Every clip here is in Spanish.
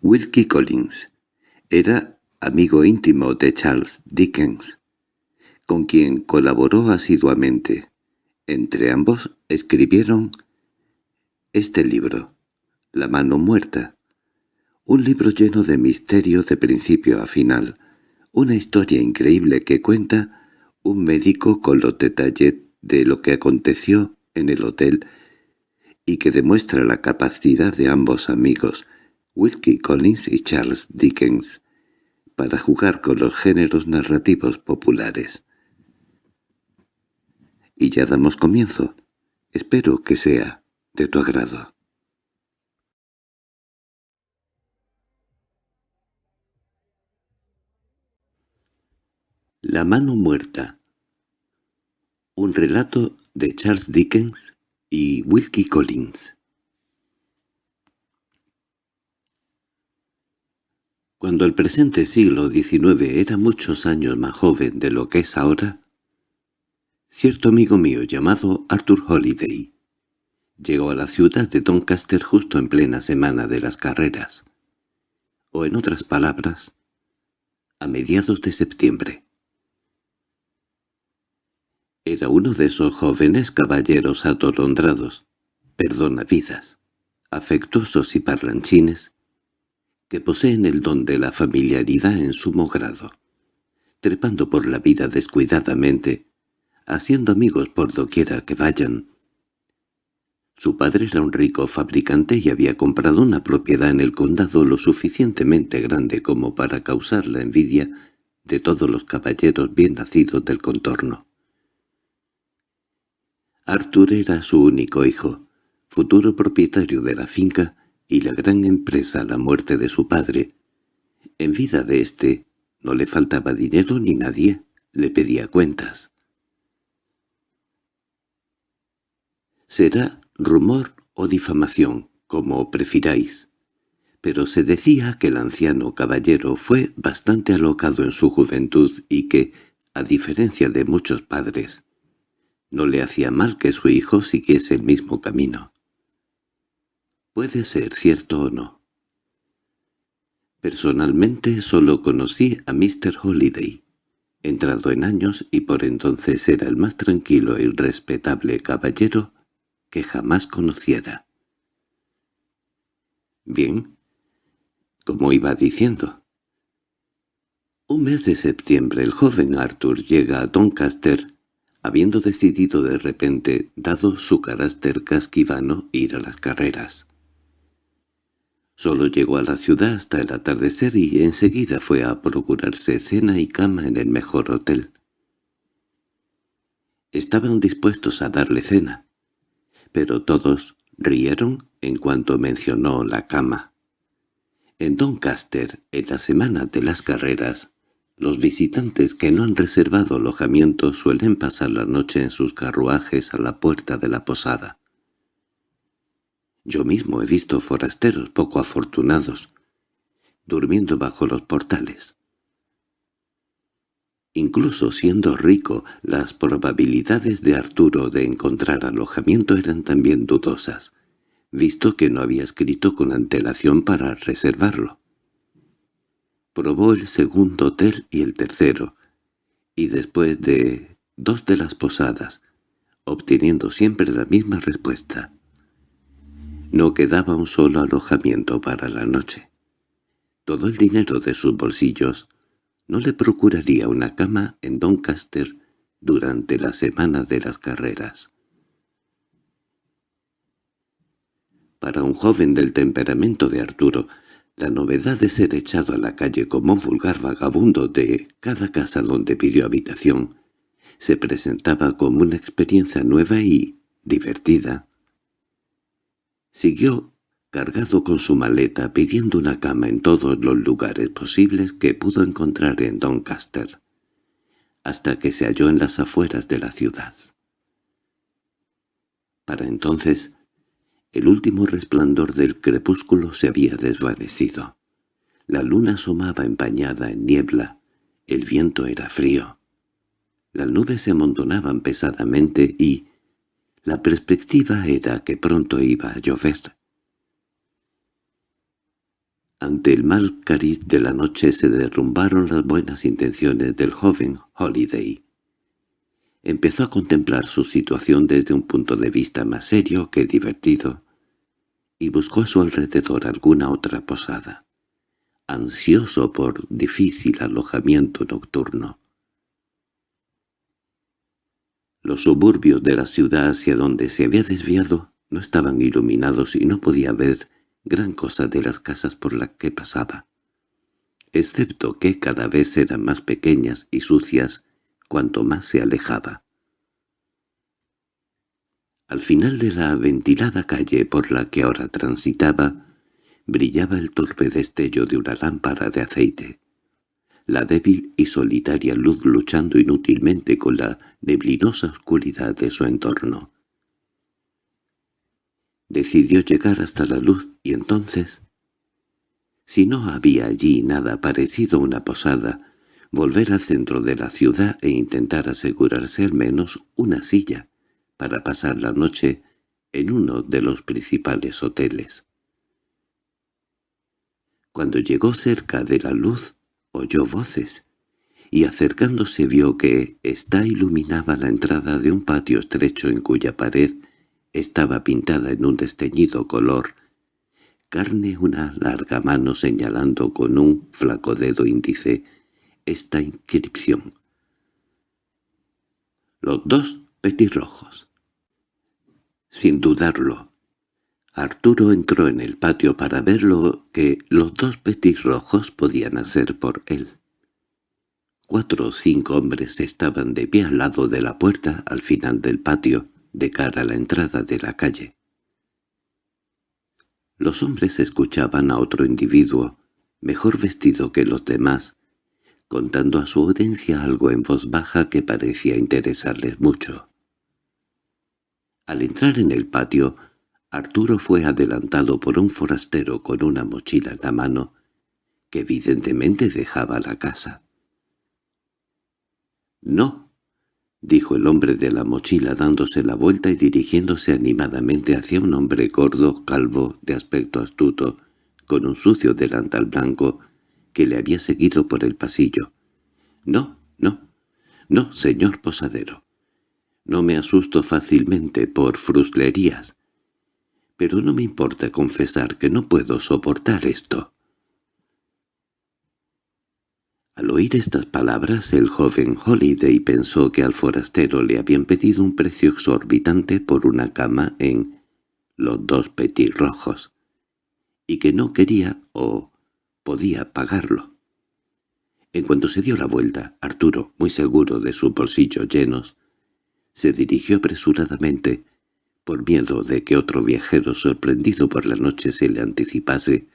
Wilkie Collins era amigo íntimo de Charles Dickens, con quien colaboró asiduamente. Entre ambos escribieron este libro, La mano muerta, un libro lleno de misterio de principio a final, una historia increíble que cuenta un médico con los detalles de lo que aconteció en el hotel y que demuestra la capacidad de ambos amigos, Wilkie Collins y Charles Dickens, para jugar con los géneros narrativos populares. Y ya damos comienzo. Espero que sea de tu agrado. La mano muerta Un relato de Charles Dickens y Wilkie Collins Cuando el presente siglo XIX era muchos años más joven de lo que es ahora, cierto amigo mío llamado Arthur Holiday llegó a la ciudad de Doncaster justo en plena semana de las carreras, o en otras palabras, a mediados de septiembre. Era uno de esos jóvenes caballeros atolondrados, perdonavidas, afectuosos y parlanchines, que poseen el don de la familiaridad en sumo grado, trepando por la vida descuidadamente, haciendo amigos por doquiera que vayan. Su padre era un rico fabricante y había comprado una propiedad en el condado lo suficientemente grande como para causar la envidia de todos los caballeros bien nacidos del contorno. Arthur era su único hijo, futuro propietario de la finca y la gran empresa la muerte de su padre. En vida de éste no le faltaba dinero ni nadie le pedía cuentas. Será rumor o difamación, como prefiráis, pero se decía que el anciano caballero fue bastante alocado en su juventud y que, a diferencia de muchos padres, no le hacía mal que su hijo siguiese el mismo camino. Puede ser cierto o no. Personalmente solo conocí a Mr. Holiday, entrado en años y por entonces era el más tranquilo y respetable caballero que jamás conociera. Bien, como iba diciendo. Un mes de septiembre el joven Arthur llega a Doncaster habiendo decidido de repente, dado su carácter casquivano, ir a las carreras. Solo llegó a la ciudad hasta el atardecer y enseguida fue a procurarse cena y cama en el mejor hotel. Estaban dispuestos a darle cena, pero todos rieron en cuanto mencionó la cama. En Doncaster, en la semana de las carreras, los visitantes que no han reservado alojamiento suelen pasar la noche en sus carruajes a la puerta de la posada. Yo mismo he visto forasteros poco afortunados, durmiendo bajo los portales. Incluso siendo rico, las probabilidades de Arturo de encontrar alojamiento eran también dudosas, visto que no había escrito con antelación para reservarlo. Probó el segundo hotel y el tercero, y después de dos de las posadas, obteniendo siempre la misma respuesta. No quedaba un solo alojamiento para la noche. Todo el dinero de sus bolsillos no le procuraría una cama en Doncaster durante la semana de las carreras. Para un joven del temperamento de Arturo, la novedad de ser echado a la calle como un vulgar vagabundo de cada casa donde pidió habitación se presentaba como una experiencia nueva y divertida. Siguió cargado con su maleta pidiendo una cama en todos los lugares posibles que pudo encontrar en Doncaster, hasta que se halló en las afueras de la ciudad. Para entonces el último resplandor del crepúsculo se había desvanecido. La luna asomaba empañada en niebla. El viento era frío. Las nubes se amontonaban pesadamente y la perspectiva era que pronto iba a llover. Ante el mal cariz de la noche se derrumbaron las buenas intenciones del joven Holiday. Empezó a contemplar su situación desde un punto de vista más serio que divertido, y buscó a su alrededor alguna otra posada, ansioso por difícil alojamiento nocturno. Los suburbios de la ciudad hacia donde se había desviado no estaban iluminados y no podía ver gran cosa de las casas por las que pasaba, excepto que cada vez eran más pequeñas y sucias cuanto más se alejaba. Al final de la ventilada calle por la que ahora transitaba, brillaba el torpe destello de una lámpara de aceite, la débil y solitaria luz luchando inútilmente con la neblinosa oscuridad de su entorno. Decidió llegar hasta la luz y entonces, si no había allí nada parecido a una posada, volver al centro de la ciudad e intentar asegurarse al menos una silla para pasar la noche en uno de los principales hoteles. Cuando llegó cerca de la luz, oyó voces, y acercándose vio que ésta iluminaba la entrada de un patio estrecho en cuya pared estaba pintada en un desteñido color, carne una larga mano señalando con un flaco dedo índice esta inscripción. Los dos petirrojos. Sin dudarlo, Arturo entró en el patio para ver lo que los dos petirrojos podían hacer por él. Cuatro o cinco hombres estaban de pie al lado de la puerta al final del patio, de cara a la entrada de la calle. Los hombres escuchaban a otro individuo, mejor vestido que los demás, contando a su audiencia algo en voz baja que parecía interesarles mucho. Al entrar en el patio, Arturo fue adelantado por un forastero con una mochila en la mano, que evidentemente dejaba la casa. —No —dijo el hombre de la mochila dándose la vuelta y dirigiéndose animadamente hacia un hombre gordo, calvo, de aspecto astuto, con un sucio delantal blanco, que le había seguido por el pasillo. —No, no, no, señor posadero. No me asusto fácilmente por fruslerías. Pero no me importa confesar que no puedo soportar esto. Al oír estas palabras, el joven Holiday pensó que al forastero le habían pedido un precio exorbitante por una cama en los dos petirrojos, y que no quería o podía pagarlo. En cuanto se dio la vuelta, Arturo, muy seguro de sus bolsillos llenos, se dirigió apresuradamente, por miedo de que otro viajero sorprendido por la noche se le anticipase,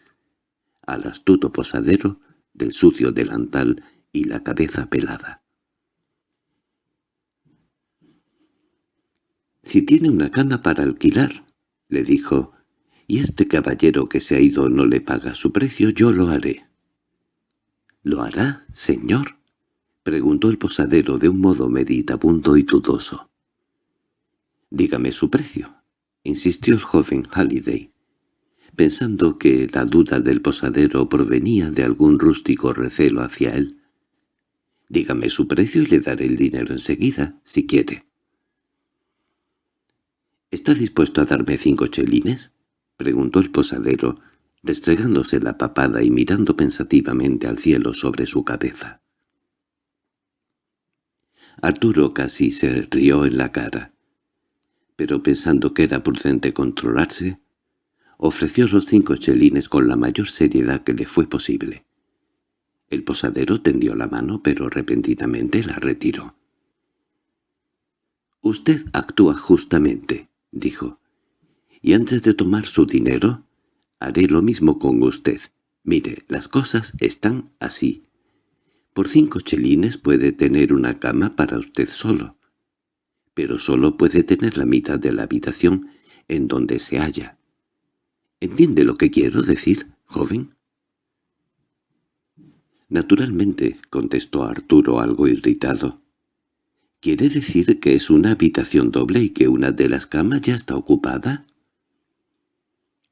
al astuto posadero, del sucio delantal y la cabeza pelada. «Si tiene una cama para alquilar», le dijo, «y este caballero que se ha ido no le paga su precio, yo lo haré». «¿Lo hará, señor?» preguntó el posadero de un modo meditabundo y dudoso. «Dígame su precio», insistió el joven Halliday pensando que la duda del posadero provenía de algún rústico recelo hacia él. «Dígame su precio y le daré el dinero enseguida, si quiere». —¿Está dispuesto a darme cinco chelines? —preguntó el posadero, restregándose la papada y mirando pensativamente al cielo sobre su cabeza. Arturo casi se rió en la cara, pero pensando que era prudente controlarse, ofreció los cinco chelines con la mayor seriedad que le fue posible. El posadero tendió la mano, pero repentinamente la retiró. «Usted actúa justamente», dijo, «y antes de tomar su dinero, haré lo mismo con usted. Mire, las cosas están así. Por cinco chelines puede tener una cama para usted solo, pero solo puede tener la mitad de la habitación en donde se halla. ¿Entiende lo que quiero decir, joven? Naturalmente, contestó Arturo algo irritado. ¿Quiere decir que es una habitación doble y que una de las camas ya está ocupada?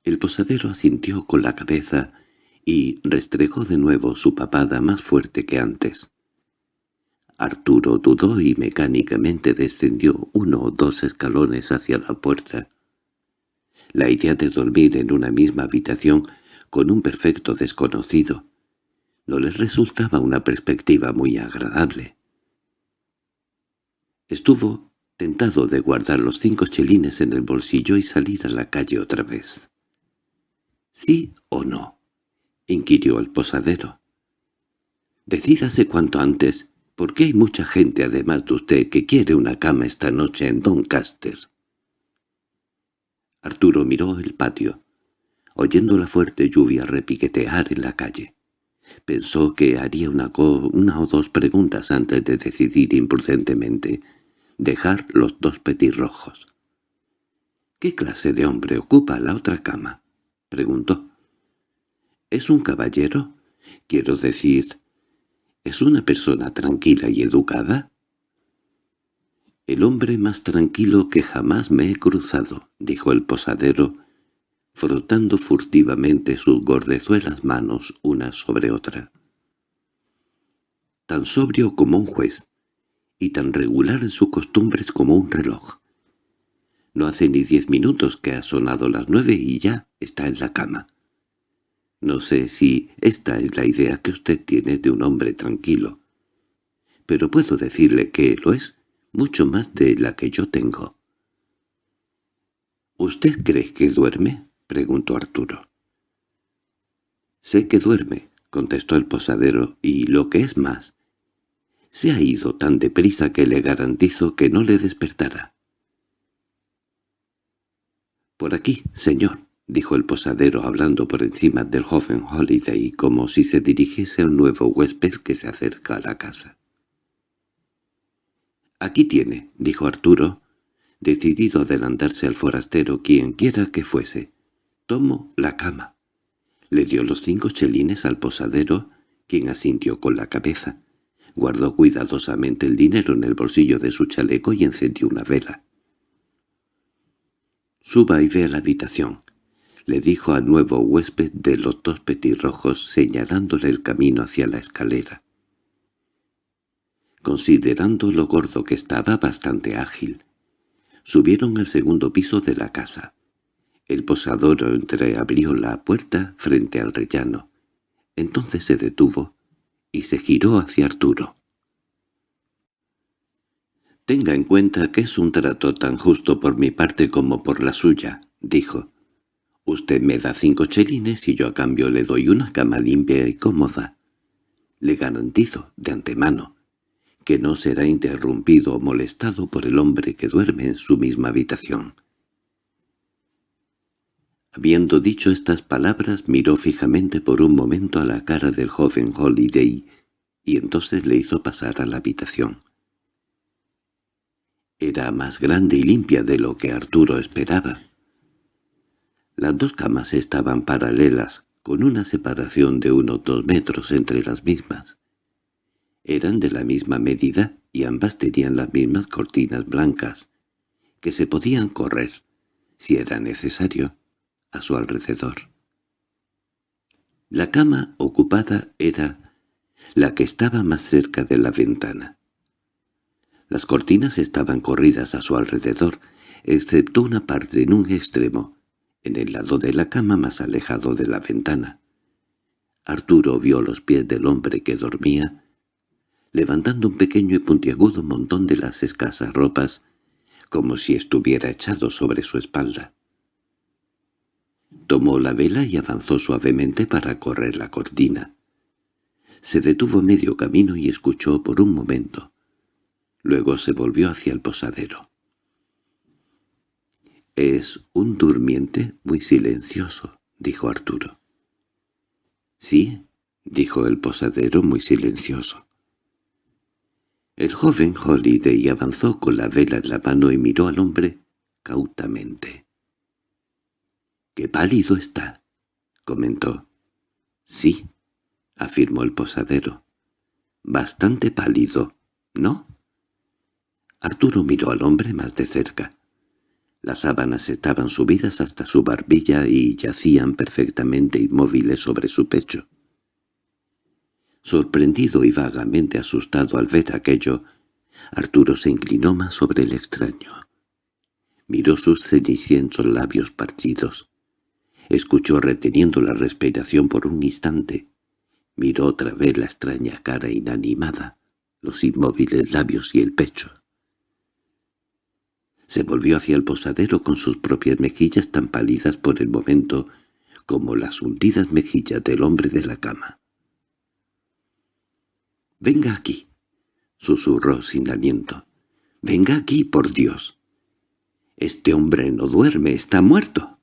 El posadero asintió con la cabeza y restregó de nuevo su papada más fuerte que antes. Arturo dudó y mecánicamente descendió uno o dos escalones hacia la puerta. La idea de dormir en una misma habitación con un perfecto desconocido no le resultaba una perspectiva muy agradable. Estuvo tentado de guardar los cinco chelines en el bolsillo y salir a la calle otra vez. —¿Sí o no? —inquirió el posadero. —Decídase cuanto antes, porque hay mucha gente además de usted que quiere una cama esta noche en Doncaster. Arturo miró el patio, oyendo la fuerte lluvia repiquetear en la calle. Pensó que haría una, una o dos preguntas antes de decidir imprudentemente dejar los dos petirrojos. —¿Qué clase de hombre ocupa la otra cama? —preguntó. —¿Es un caballero? Quiero decir, ¿es una persona tranquila y educada? —El hombre más tranquilo que jamás me he cruzado —dijo el posadero, frotando furtivamente sus gordezuelas manos una sobre otra. Tan sobrio como un juez, y tan regular en sus costumbres como un reloj. No hace ni diez minutos que ha sonado las nueve y ya está en la cama. No sé si esta es la idea que usted tiene de un hombre tranquilo, pero puedo decirle que lo es mucho más de la que yo tengo. —¿Usted cree que duerme? —preguntó Arturo. —Sé que duerme —contestó el posadero—, y lo que es más, se ha ido tan deprisa que le garantizo que no le despertará. —Por aquí, señor —dijo el posadero hablando por encima del joven Holiday como si se dirigiese al nuevo huésped que se acerca a la casa. —Aquí tiene —dijo Arturo, decidido a adelantarse al forastero quien quiera que fuese. Tomo la cama. Le dio los cinco chelines al posadero, quien asintió con la cabeza. Guardó cuidadosamente el dinero en el bolsillo de su chaleco y encendió una vela. «Suba y ve a la habitación», le dijo al nuevo huésped de los dos petirrojos señalándole el camino hacia la escalera. Considerando lo gordo que estaba bastante ágil, subieron al segundo piso de la casa. El posador entreabrió la puerta frente al rellano. Entonces se detuvo y se giró hacia Arturo. «Tenga en cuenta que es un trato tan justo por mi parte como por la suya», dijo. «Usted me da cinco chelines y yo a cambio le doy una cama limpia y cómoda. Le garantizo, de antemano, que no será interrumpido o molestado por el hombre que duerme en su misma habitación». Habiendo dicho estas palabras, miró fijamente por un momento a la cara del joven Holiday y entonces le hizo pasar a la habitación. Era más grande y limpia de lo que Arturo esperaba. Las dos camas estaban paralelas, con una separación de unos dos metros entre las mismas. Eran de la misma medida y ambas tenían las mismas cortinas blancas, que se podían correr, si era necesario, a su alrededor. La cama ocupada era la que estaba más cerca de la ventana. Las cortinas estaban corridas a su alrededor, excepto una parte en un extremo, en el lado de la cama más alejado de la ventana. Arturo vio los pies del hombre que dormía, levantando un pequeño y puntiagudo montón de las escasas ropas, como si estuviera echado sobre su espalda. Tomó la vela y avanzó suavemente para correr la cortina. Se detuvo medio camino y escuchó por un momento. Luego se volvió hacia el posadero. «Es un durmiente muy silencioso», dijo Arturo. «Sí», dijo el posadero muy silencioso. El joven Holiday avanzó con la vela en la mano y miró al hombre cautamente. —¡Qué pálido está! —comentó. —Sí —afirmó el posadero—. Bastante pálido, ¿no? Arturo miró al hombre más de cerca. Las sábanas estaban subidas hasta su barbilla y yacían perfectamente inmóviles sobre su pecho. Sorprendido y vagamente asustado al ver aquello, Arturo se inclinó más sobre el extraño. Miró sus cenicientos labios partidos. Escuchó reteniendo la respiración por un instante. Miró otra vez la extraña cara inanimada, los inmóviles labios y el pecho. Se volvió hacia el posadero con sus propias mejillas tan pálidas por el momento como las hundidas mejillas del hombre de la cama. «Venga aquí», susurró sin aliento. «Venga aquí, por Dios. Este hombre no duerme, está muerto».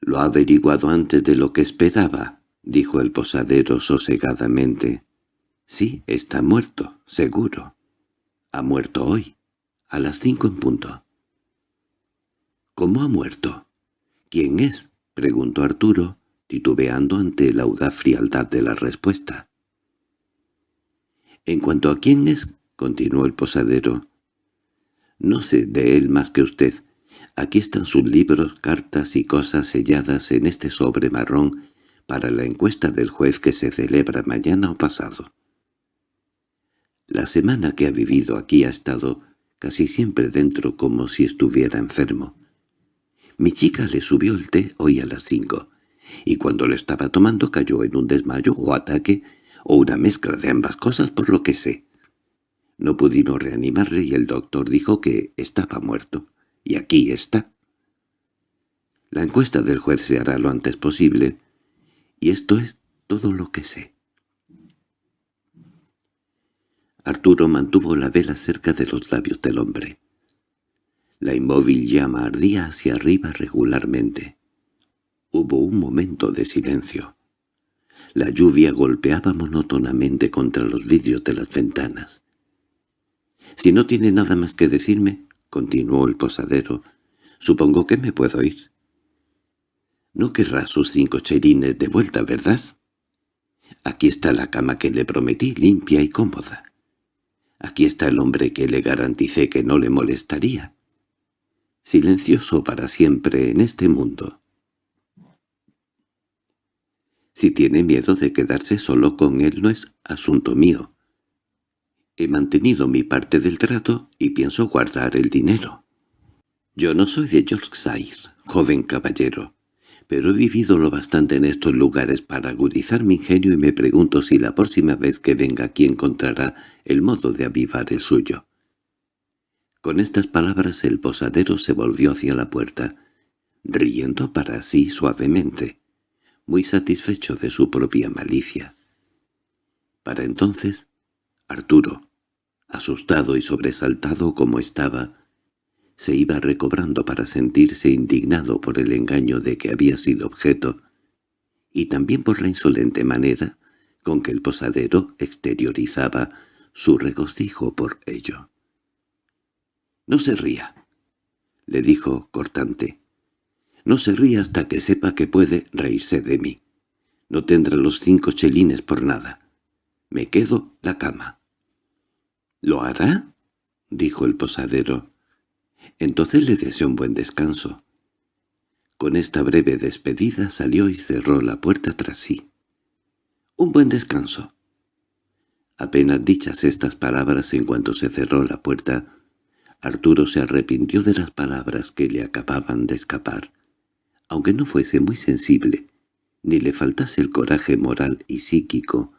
«Lo ha averiguado antes de lo que esperaba», dijo el posadero sosegadamente. «Sí, está muerto, seguro. Ha muerto hoy, a las cinco en punto». «¿Cómo ha muerto? ¿Quién es?» preguntó Arturo, titubeando ante la audaz frialdad de la respuesta. «En cuanto a quién es», continuó el posadero, «no sé de él más que usted. Aquí están sus libros, cartas y cosas selladas en este sobre marrón para la encuesta del juez que se celebra mañana o pasado. La semana que ha vivido aquí ha estado casi siempre dentro como si estuviera enfermo. Mi chica le subió el té hoy a las cinco, y cuando lo estaba tomando cayó en un desmayo o ataque o una mezcla de ambas cosas por lo que sé. No pudimos reanimarle y el doctor dijo que estaba muerto. Y aquí está. La encuesta del juez se hará lo antes posible, y esto es todo lo que sé. Arturo mantuvo la vela cerca de los labios del hombre. La inmóvil llama ardía hacia arriba regularmente. Hubo un momento de silencio. La lluvia golpeaba monótonamente contra los vidrios de las ventanas. «Si no tiene nada más que decirme», continuó el posadero, «supongo que me puedo ir». «No querrá sus cinco cherines de vuelta, ¿verdad?» «Aquí está la cama que le prometí, limpia y cómoda. Aquí está el hombre que le garanticé que no le molestaría. Silencioso para siempre en este mundo. Si tiene miedo de quedarse solo con él no es asunto mío. He mantenido mi parte del trato y pienso guardar el dinero. Yo no soy de Yorkshire, joven caballero pero he vivido lo bastante en estos lugares para agudizar mi ingenio y me pregunto si la próxima vez que venga aquí encontrará el modo de avivar el suyo. Con estas palabras el posadero se volvió hacia la puerta, riendo para sí suavemente, muy satisfecho de su propia malicia. Para entonces, Arturo, asustado y sobresaltado como estaba, se iba recobrando para sentirse indignado por el engaño de que había sido objeto, y también por la insolente manera con que el posadero exteriorizaba su regocijo por ello. «No se ría», le dijo cortante. «No se ría hasta que sepa que puede reírse de mí. No tendrá los cinco chelines por nada. Me quedo la cama». «¿Lo hará?» dijo el posadero. Entonces le deseó un buen descanso. Con esta breve despedida salió y cerró la puerta tras sí. «Un buen descanso». Apenas dichas estas palabras en cuanto se cerró la puerta, Arturo se arrepintió de las palabras que le acababan de escapar, aunque no fuese muy sensible, ni le faltase el coraje moral y psíquico.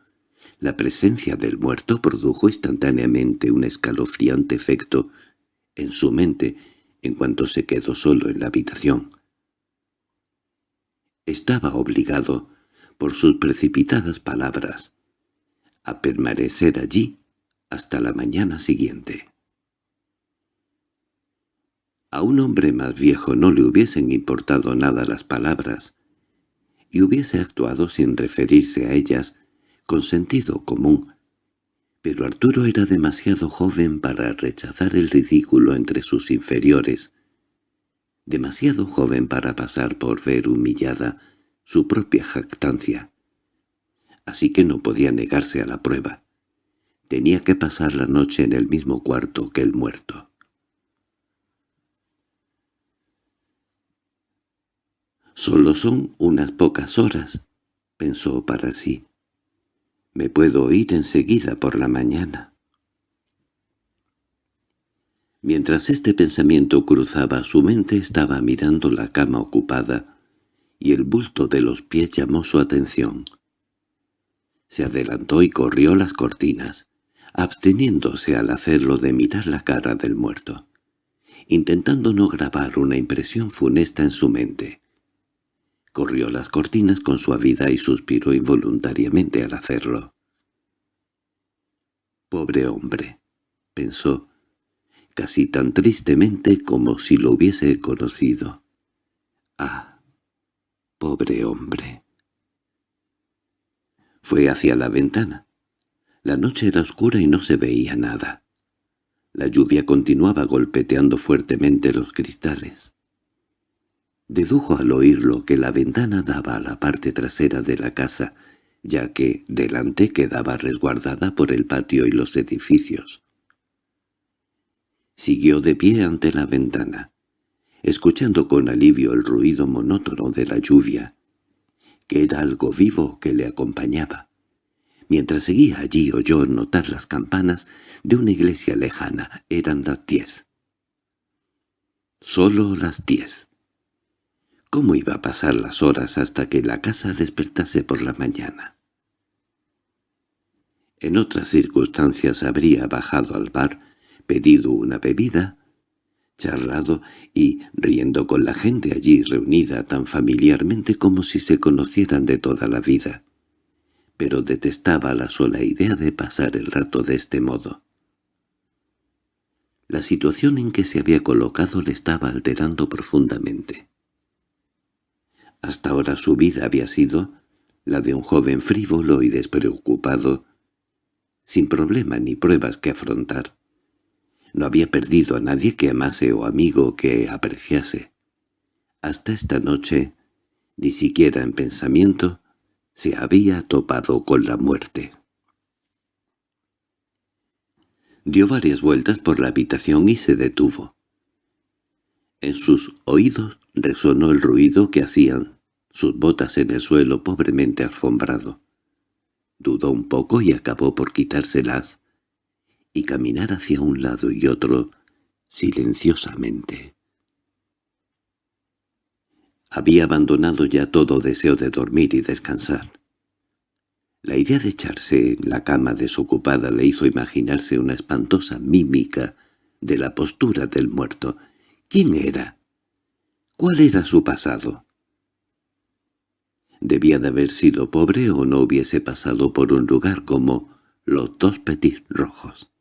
La presencia del muerto produjo instantáneamente un escalofriante efecto en su mente en cuanto se quedó solo en la habitación. Estaba obligado, por sus precipitadas palabras, a permanecer allí hasta la mañana siguiente. A un hombre más viejo no le hubiesen importado nada las palabras, y hubiese actuado sin referirse a ellas con sentido común, pero Arturo era demasiado joven para rechazar el ridículo entre sus inferiores, demasiado joven para pasar por ver humillada su propia jactancia. Así que no podía negarse a la prueba. Tenía que pasar la noche en el mismo cuarto que el muerto. Solo son unas pocas horas, pensó para sí. Me puedo ir enseguida por la mañana. Mientras este pensamiento cruzaba su mente estaba mirando la cama ocupada, y el bulto de los pies llamó su atención. Se adelantó y corrió las cortinas, absteniéndose al hacerlo de mirar la cara del muerto, intentando no grabar una impresión funesta en su mente. Corrió las cortinas con suavidad y suspiró involuntariamente al hacerlo. «Pobre hombre», pensó, casi tan tristemente como si lo hubiese conocido. «Ah, pobre hombre». Fue hacia la ventana. La noche era oscura y no se veía nada. La lluvia continuaba golpeteando fuertemente los cristales. Dedujo al oírlo que la ventana daba a la parte trasera de la casa, ya que delante quedaba resguardada por el patio y los edificios. Siguió de pie ante la ventana, escuchando con alivio el ruido monótono de la lluvia, que era algo vivo que le acompañaba. Mientras seguía allí oyó notar las campanas de una iglesia lejana. Eran las diez. Solo las diez. ¿Cómo iba a pasar las horas hasta que la casa despertase por la mañana? En otras circunstancias habría bajado al bar, pedido una bebida, charlado y riendo con la gente allí reunida tan familiarmente como si se conocieran de toda la vida. Pero detestaba la sola idea de pasar el rato de este modo. La situación en que se había colocado le estaba alterando profundamente. Hasta ahora su vida había sido la de un joven frívolo y despreocupado, sin problema ni pruebas que afrontar. No había perdido a nadie que amase o amigo que apreciase. Hasta esta noche, ni siquiera en pensamiento, se había topado con la muerte. Dio varias vueltas por la habitación y se detuvo. En sus oídos resonó el ruido que hacían sus botas en el suelo pobremente alfombrado. Dudó un poco y acabó por quitárselas y caminar hacia un lado y otro silenciosamente. Había abandonado ya todo deseo de dormir y descansar. La idea de echarse en la cama desocupada le hizo imaginarse una espantosa mímica de la postura del muerto. ¿Quién era? ¿Cuál era su pasado? Debía de haber sido pobre o no hubiese pasado por un lugar como los dos petit rojos.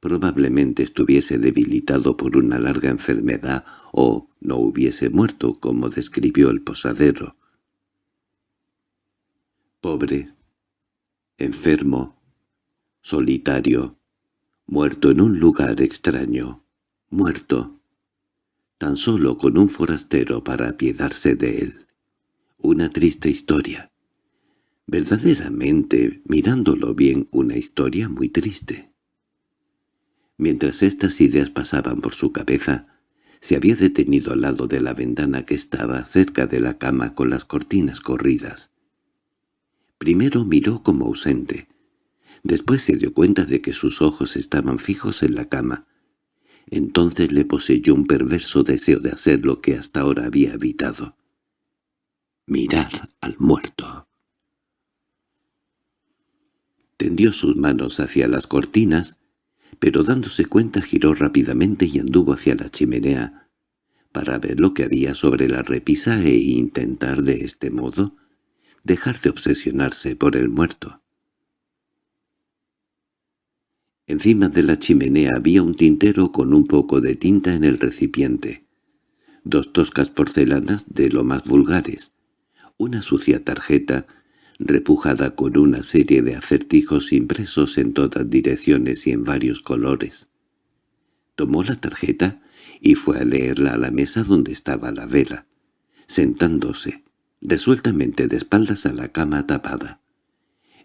Probablemente estuviese debilitado por una larga enfermedad o no hubiese muerto como describió el posadero. Pobre, enfermo, solitario, muerto en un lugar extraño, muerto, tan solo con un forastero para apiadarse de él. Una triste historia. Verdaderamente, mirándolo bien, una historia muy triste. Mientras estas ideas pasaban por su cabeza, se había detenido al lado de la ventana que estaba cerca de la cama con las cortinas corridas. Primero miró como ausente. Después se dio cuenta de que sus ojos estaban fijos en la cama. Entonces le poseyó un perverso deseo de hacer lo que hasta ahora había evitado mirar al muerto. Tendió sus manos hacia las cortinas, pero dándose cuenta giró rápidamente y anduvo hacia la chimenea para ver lo que había sobre la repisa e intentar de este modo dejar de obsesionarse por el muerto. Encima de la chimenea había un tintero con un poco de tinta en el recipiente, dos toscas porcelanas de lo más vulgares, una sucia tarjeta, repujada con una serie de acertijos impresos en todas direcciones y en varios colores. Tomó la tarjeta y fue a leerla a la mesa donde estaba la vela, sentándose, resueltamente de espaldas a la cama tapada.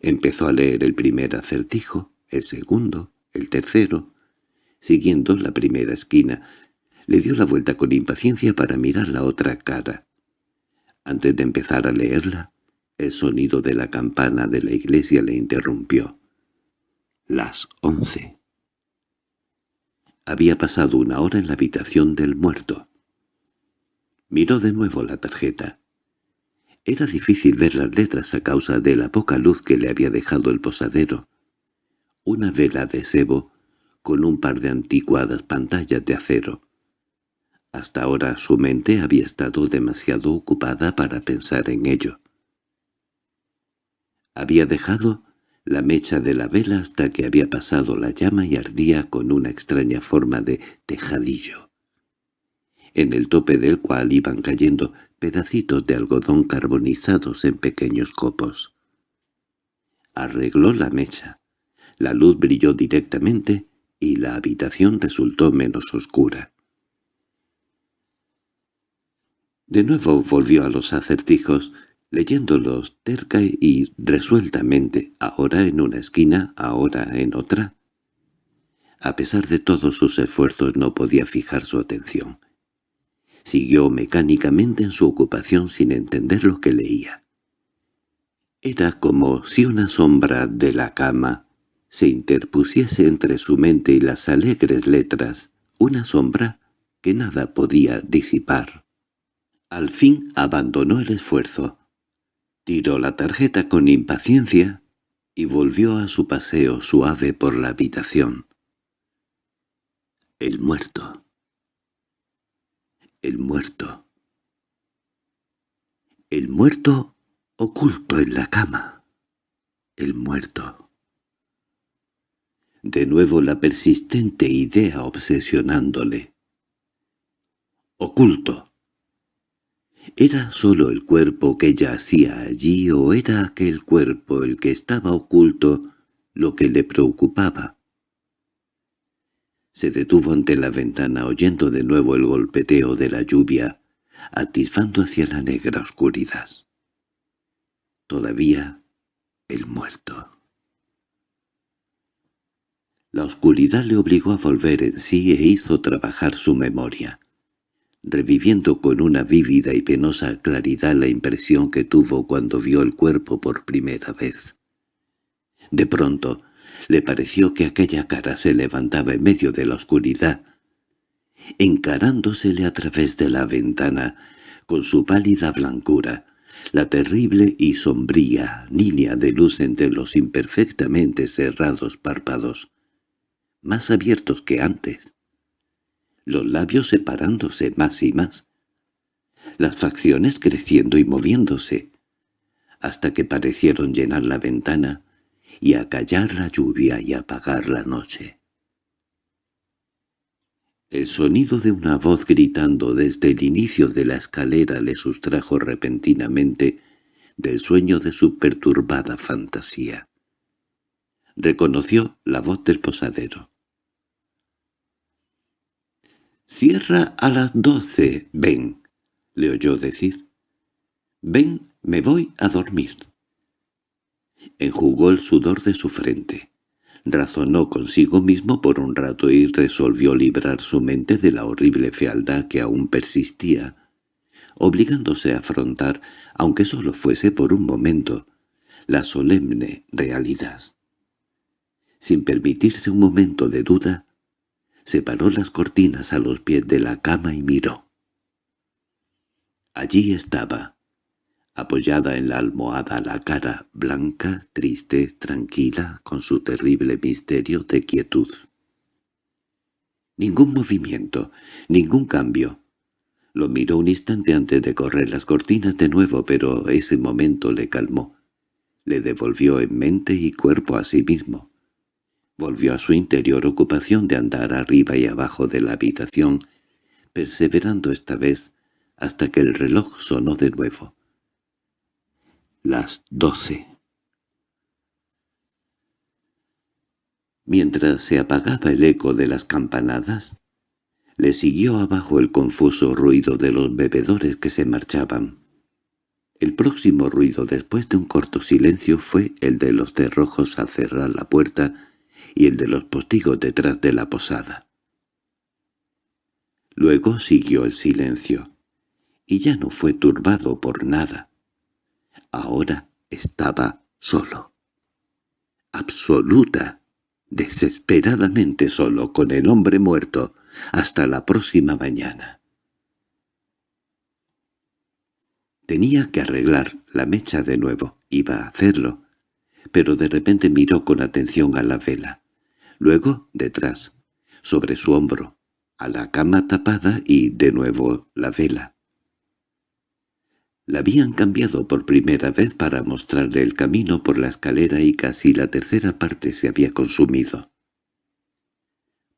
Empezó a leer el primer acertijo, el segundo, el tercero. Siguiendo la primera esquina, le dio la vuelta con impaciencia para mirar la otra cara Antes de empezar a leerla, el sonido de la campana de la iglesia le interrumpió. Las once. Había pasado una hora en la habitación del muerto. Miró de nuevo la tarjeta. Era difícil ver las letras a causa de la poca luz que le había dejado el posadero. Una vela de sebo con un par de anticuadas pantallas de acero. Hasta ahora su mente había estado demasiado ocupada para pensar en ello. Había dejado la mecha de la vela hasta que había pasado la llama y ardía con una extraña forma de tejadillo, en el tope del cual iban cayendo pedacitos de algodón carbonizados en pequeños copos. Arregló la mecha. La luz brilló directamente y la habitación resultó menos oscura. De nuevo volvió a los acertijos, leyéndolos terca y resueltamente, ahora en una esquina, ahora en otra. A pesar de todos sus esfuerzos no podía fijar su atención. Siguió mecánicamente en su ocupación sin entender lo que leía. Era como si una sombra de la cama se interpusiese entre su mente y las alegres letras, una sombra que nada podía disipar. Al fin abandonó el esfuerzo. Tiró la tarjeta con impaciencia y volvió a su paseo suave por la habitación. El muerto. El muerto. El muerto oculto en la cama. El muerto. De nuevo la persistente idea obsesionándole. Oculto. ¿Era sólo el cuerpo que yacía allí o era aquel cuerpo el que estaba oculto lo que le preocupaba? Se detuvo ante la ventana oyendo de nuevo el golpeteo de la lluvia, atisbando hacia la negra oscuridad. Todavía el muerto. La oscuridad le obligó a volver en sí e hizo trabajar su memoria, reviviendo con una vívida y penosa claridad la impresión que tuvo cuando vio el cuerpo por primera vez. De pronto le pareció que aquella cara se levantaba en medio de la oscuridad, encarándosele a través de la ventana con su pálida blancura, la terrible y sombría línea de luz entre los imperfectamente cerrados párpados más abiertos que antes, los labios separándose más y más, las facciones creciendo y moviéndose, hasta que parecieron llenar la ventana y acallar la lluvia y apagar la noche. El sonido de una voz gritando desde el inicio de la escalera le sustrajo repentinamente del sueño de su perturbada fantasía. Reconoció la voz del posadero. «Cierra a las doce, ven», le oyó decir. «Ven, me voy a dormir». Enjugó el sudor de su frente. Razonó consigo mismo por un rato y resolvió librar su mente de la horrible fealdad que aún persistía, obligándose a afrontar, aunque solo fuese por un momento, la solemne realidad. Sin permitirse un momento de duda, separó las cortinas a los pies de la cama y miró. Allí estaba, apoyada en la almohada la cara blanca, triste, tranquila, con su terrible misterio de quietud. Ningún movimiento, ningún cambio. Lo miró un instante antes de correr las cortinas de nuevo, pero ese momento le calmó. Le devolvió en mente y cuerpo a sí mismo. Volvió a su interior ocupación de andar arriba y abajo de la habitación, perseverando esta vez hasta que el reloj sonó de nuevo. Las doce. Mientras se apagaba el eco de las campanadas, le siguió abajo el confuso ruido de los bebedores que se marchaban. El próximo ruido después de un corto silencio fue el de los cerrojos al cerrar la puerta y el de los postigos detrás de la posada. Luego siguió el silencio, y ya no fue turbado por nada. Ahora estaba solo. Absoluta, desesperadamente solo con el hombre muerto, hasta la próxima mañana. Tenía que arreglar la mecha de nuevo, iba a hacerlo, pero de repente miró con atención a la vela. Luego, detrás, sobre su hombro, a la cama tapada y, de nuevo, la vela. La habían cambiado por primera vez para mostrarle el camino por la escalera y casi la tercera parte se había consumido.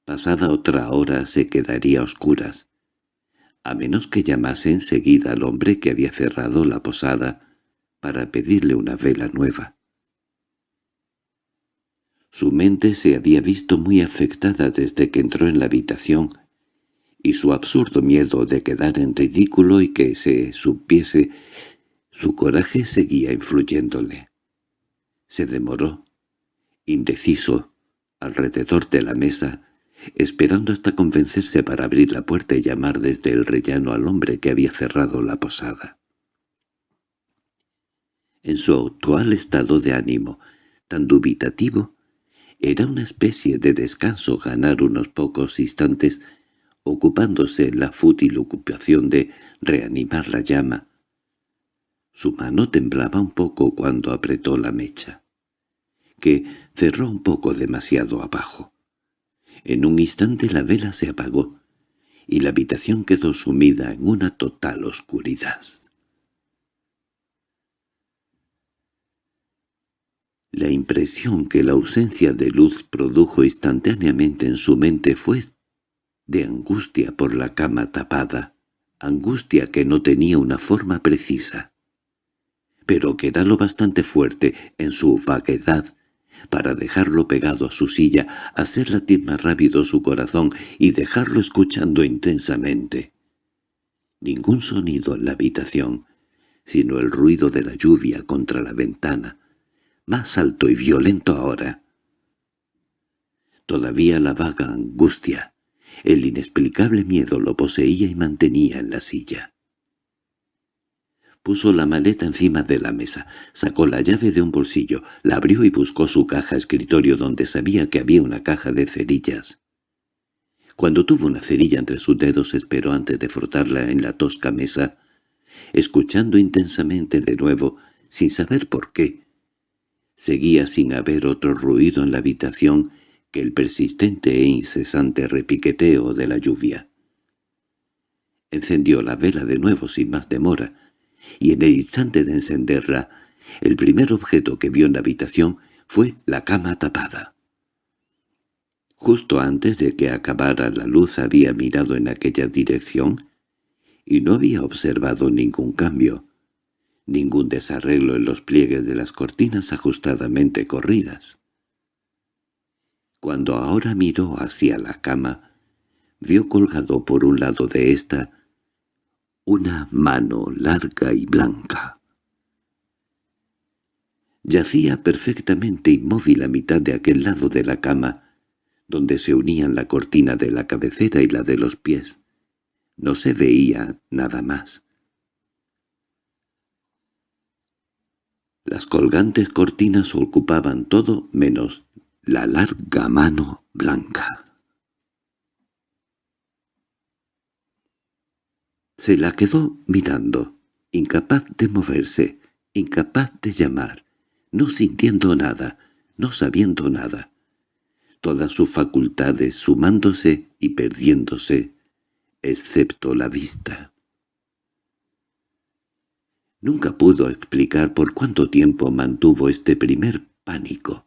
Pasada otra hora se quedaría a oscuras, a menos que llamase enseguida al hombre que había cerrado la posada para pedirle una vela nueva. Su mente se había visto muy afectada desde que entró en la habitación y su absurdo miedo de quedar en ridículo y que se supiese, su coraje seguía influyéndole. Se demoró, indeciso, alrededor de la mesa, esperando hasta convencerse para abrir la puerta y llamar desde el rellano al hombre que había cerrado la posada. En su actual estado de ánimo, tan dubitativo, era una especie de descanso ganar unos pocos instantes ocupándose en la fútil ocupación de reanimar la llama. Su mano temblaba un poco cuando apretó la mecha, que cerró un poco demasiado abajo. En un instante la vela se apagó, y la habitación quedó sumida en una total oscuridad. La impresión que la ausencia de luz produjo instantáneamente en su mente fue de angustia por la cama tapada, angustia que no tenía una forma precisa, pero que era lo bastante fuerte en su vaguedad para dejarlo pegado a su silla, hacer latir más rápido su corazón y dejarlo escuchando intensamente. Ningún sonido en la habitación, sino el ruido de la lluvia contra la ventana, más alto y violento ahora. Todavía la vaga angustia, el inexplicable miedo lo poseía y mantenía en la silla. Puso la maleta encima de la mesa, sacó la llave de un bolsillo, la abrió y buscó su caja escritorio donde sabía que había una caja de cerillas. Cuando tuvo una cerilla entre sus dedos esperó antes de frotarla en la tosca mesa, escuchando intensamente de nuevo, sin saber por qué. Seguía sin haber otro ruido en la habitación el persistente e incesante repiqueteo de la lluvia. Encendió la vela de nuevo sin más demora, y en el instante de encenderla, el primer objeto que vio en la habitación fue la cama tapada. Justo antes de que acabara la luz había mirado en aquella dirección y no había observado ningún cambio, ningún desarreglo en los pliegues de las cortinas ajustadamente corridas. Cuando ahora miró hacia la cama, vio colgado por un lado de ésta una mano larga y blanca. Yacía perfectamente inmóvil a mitad de aquel lado de la cama, donde se unían la cortina de la cabecera y la de los pies. No se veía nada más. Las colgantes cortinas ocupaban todo menos la larga mano blanca. Se la quedó mirando, incapaz de moverse, incapaz de llamar, no sintiendo nada, no sabiendo nada. Todas sus facultades sumándose y perdiéndose, excepto la vista. Nunca pudo explicar por cuánto tiempo mantuvo este primer pánico.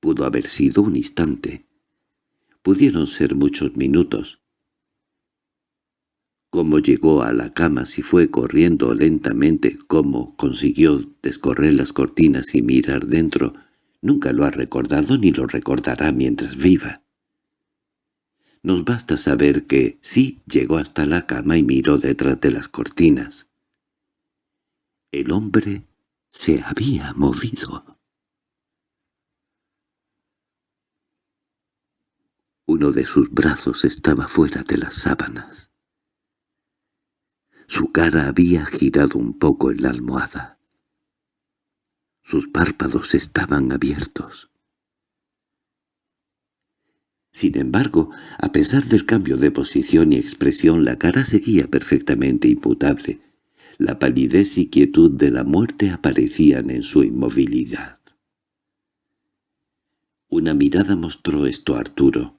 Pudo haber sido un instante. Pudieron ser muchos minutos. Cómo llegó a la cama si fue corriendo lentamente, cómo consiguió descorrer las cortinas y mirar dentro, nunca lo ha recordado ni lo recordará mientras viva. Nos basta saber que sí llegó hasta la cama y miró detrás de las cortinas. El hombre se había movido. Uno de sus brazos estaba fuera de las sábanas. Su cara había girado un poco en la almohada. Sus párpados estaban abiertos. Sin embargo, a pesar del cambio de posición y expresión, la cara seguía perfectamente imputable. La palidez y quietud de la muerte aparecían en su inmovilidad. Una mirada mostró esto a Arturo.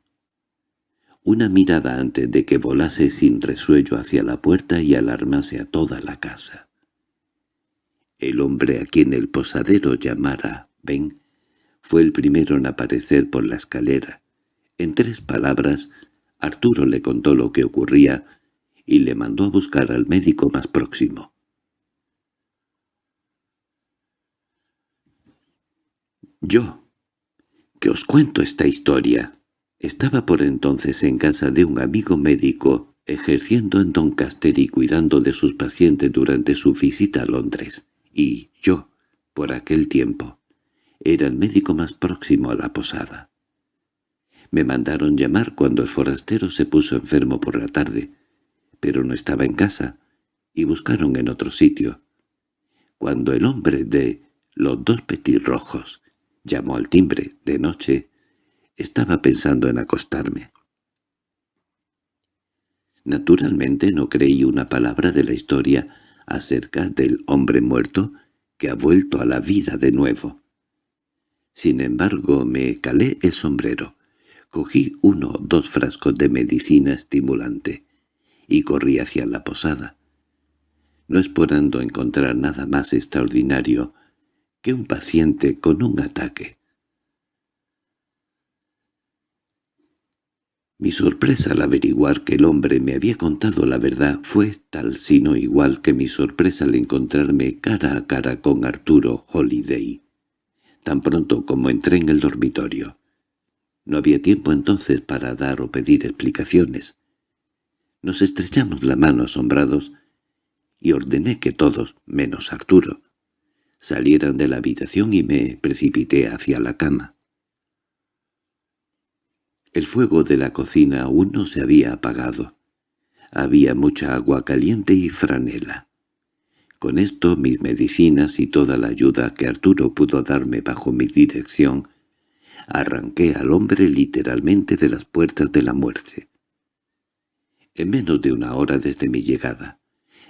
Una mirada antes de que volase sin resuello hacia la puerta y alarmase a toda la casa. El hombre a quien el posadero llamara Ben fue el primero en aparecer por la escalera. En tres palabras, Arturo le contó lo que ocurría y le mandó a buscar al médico más próximo. Yo, que os cuento esta historia. Estaba por entonces en casa de un amigo médico, ejerciendo en Doncaster y cuidando de sus pacientes durante su visita a Londres, y yo, por aquel tiempo, era el médico más próximo a la posada. Me mandaron llamar cuando el forastero se puso enfermo por la tarde, pero no estaba en casa, y buscaron en otro sitio. Cuando el hombre de los dos petirrojos Llamó al timbre, de noche. Estaba pensando en acostarme. Naturalmente no creí una palabra de la historia acerca del hombre muerto que ha vuelto a la vida de nuevo. Sin embargo, me calé el sombrero, cogí uno o dos frascos de medicina estimulante y corrí hacia la posada. No esperando encontrar nada más extraordinario, que un paciente con un ataque. Mi sorpresa al averiguar que el hombre me había contado la verdad fue tal sino igual que mi sorpresa al encontrarme cara a cara con Arturo Holiday, tan pronto como entré en el dormitorio. No había tiempo entonces para dar o pedir explicaciones. Nos estrechamos la mano asombrados y ordené que todos, menos Arturo, salieran de la habitación y me precipité hacia la cama. El fuego de la cocina aún no se había apagado. Había mucha agua caliente y franela. Con esto mis medicinas y toda la ayuda que Arturo pudo darme bajo mi dirección, arranqué al hombre literalmente de las puertas de la muerte. En menos de una hora desde mi llegada,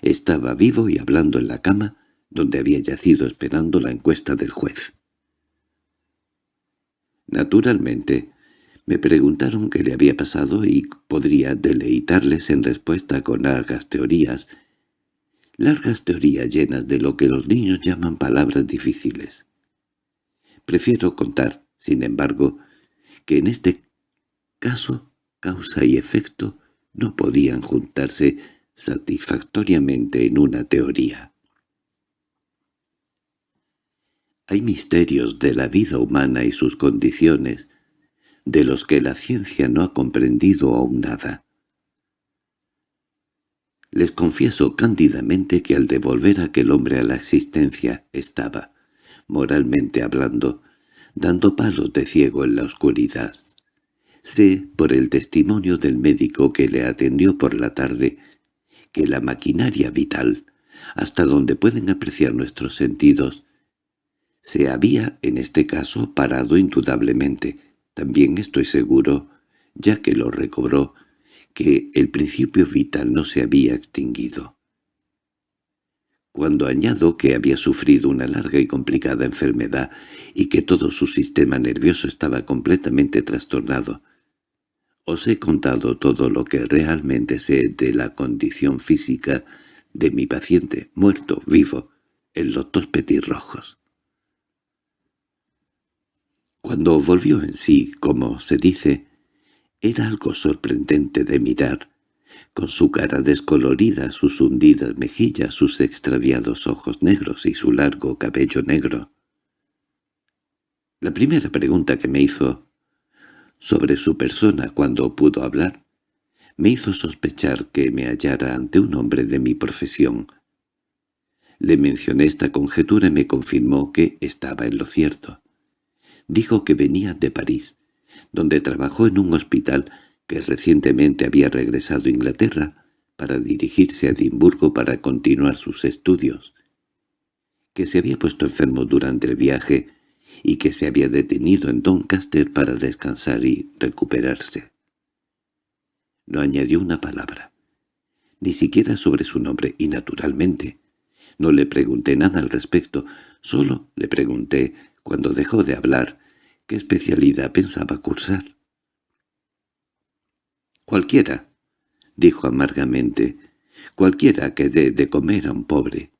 estaba vivo y hablando en la cama, donde había yacido esperando la encuesta del juez. Naturalmente, me preguntaron qué le había pasado y podría deleitarles en respuesta con largas teorías, largas teorías llenas de lo que los niños llaman palabras difíciles. Prefiero contar, sin embargo, que en este caso causa y efecto no podían juntarse satisfactoriamente en una teoría. Hay misterios de la vida humana y sus condiciones, de los que la ciencia no ha comprendido aún nada. Les confieso cándidamente que al devolver aquel hombre a la existencia estaba, moralmente hablando, dando palos de ciego en la oscuridad. Sé, por el testimonio del médico que le atendió por la tarde, que la maquinaria vital, hasta donde pueden apreciar nuestros sentidos, se había, en este caso, parado indudablemente. También estoy seguro, ya que lo recobró, que el principio vital no se había extinguido. Cuando añado que había sufrido una larga y complicada enfermedad y que todo su sistema nervioso estaba completamente trastornado, os he contado todo lo que realmente sé de la condición física de mi paciente, muerto, vivo, en los dos petirrojos. Cuando volvió en sí, como se dice, era algo sorprendente de mirar, con su cara descolorida, sus hundidas mejillas, sus extraviados ojos negros y su largo cabello negro. La primera pregunta que me hizo sobre su persona cuando pudo hablar me hizo sospechar que me hallara ante un hombre de mi profesión. Le mencioné esta conjetura y me confirmó que estaba en lo cierto. Dijo que venía de París, donde trabajó en un hospital que recientemente había regresado a Inglaterra para dirigirse a Edimburgo para continuar sus estudios, que se había puesto enfermo durante el viaje y que se había detenido en Doncaster para descansar y recuperarse. No añadió una palabra, ni siquiera sobre su nombre, y naturalmente no le pregunté nada al respecto, solo le pregunté, cuando dejó de hablar, qué especialidad pensaba cursar. «Cualquiera», dijo amargamente, «cualquiera que dé de comer a un pobre».